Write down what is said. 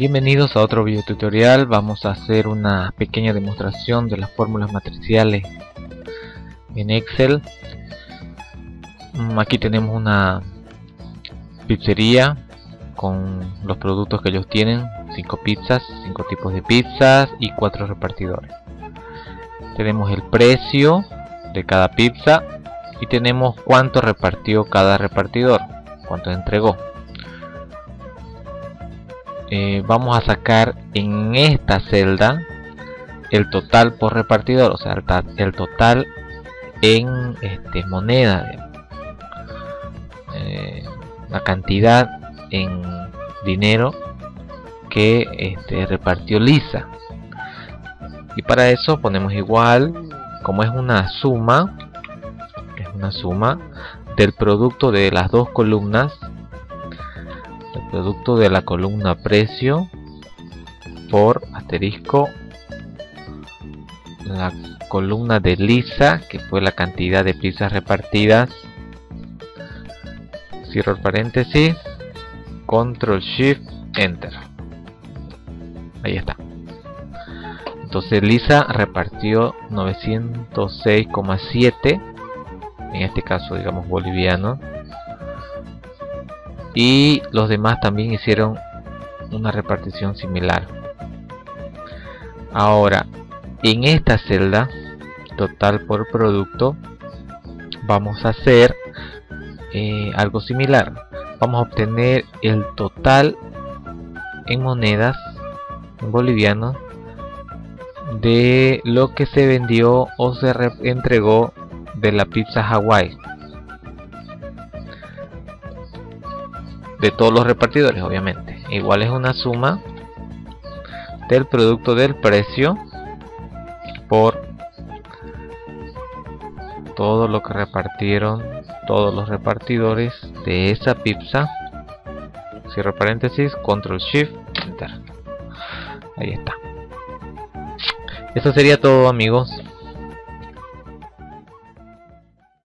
Bienvenidos a otro video tutorial. Vamos a hacer una pequeña demostración de las fórmulas matriciales en Excel. Mm, aquí tenemos una pizzería con los productos que ellos tienen, 5 pizzas, 5 tipos de pizzas y 4 repartidores. Tenemos el precio de cada pizza y tenemos cuánto repartió cada repartidor, cuánto entregó. Eh, vamos a sacar en esta celda el total por repartidor, o sea, el, total en este, moneda, eh, la cantidad en dinero que este, repartió Lisa. Y para eso ponemos igual, como es una suma, es una suma del producto de las dos columnas producto de la columna precio por asterisco la columna de lisa que fue la cantidad de pizzas repartidas. Cierro el paréntesis. Control shift enter. Ahí está. Entonces lisa repartió 906,7 en este caso digamos boliviano y los demás también hicieron una repartición similar. Ahora en esta celda total por producto vamos a hacer eh, algo similar. Vamos a obtener el total en monedas en bolivianos de lo que se vendió o se entregó de la pizza Hawaii de todos los repartidores obviamente. Igual es una suma del producto del precio por todo lo que repartieron todos los repartidores de esa pizza. Cierro paréntesis control shift enter. Ahí está. Eso sería todo amigos